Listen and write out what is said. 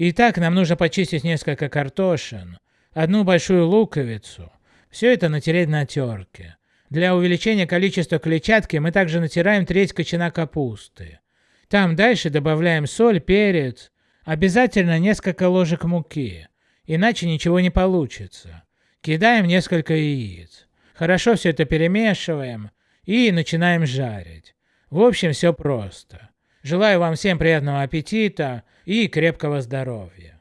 Итак, нам нужно почистить несколько картошин, одну большую луковицу, все это натереть на терке. Для увеличения количества клетчатки мы также натираем треть кочана капусты. Там дальше добавляем соль, перец, обязательно несколько ложек муки, иначе ничего не получится. Кидаем несколько яиц. Хорошо все это перемешиваем и начинаем жарить. В общем, все просто. Желаю вам всем приятного аппетита и крепкого здоровья.